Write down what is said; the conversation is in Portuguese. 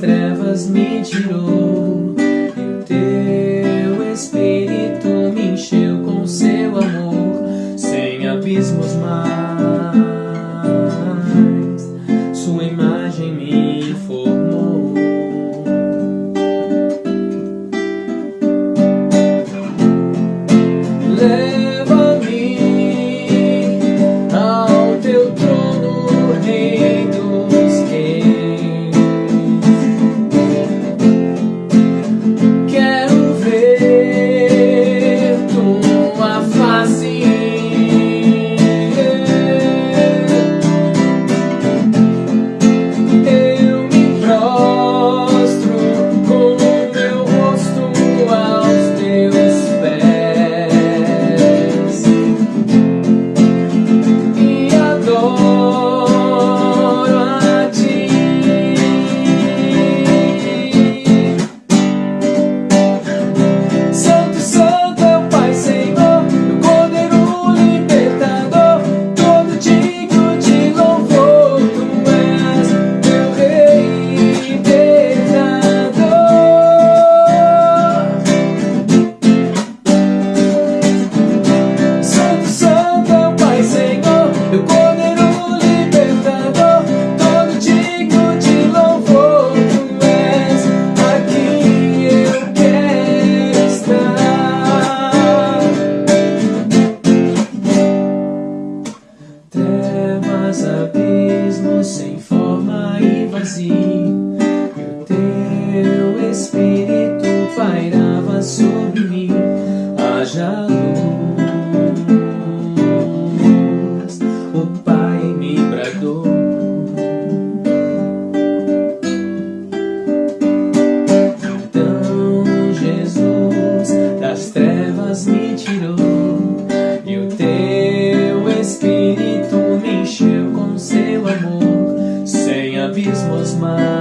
trevas me tirou. E teu espírito me encheu com seu amor sem abismos mais. Sua imagem me formou. vazio. smile.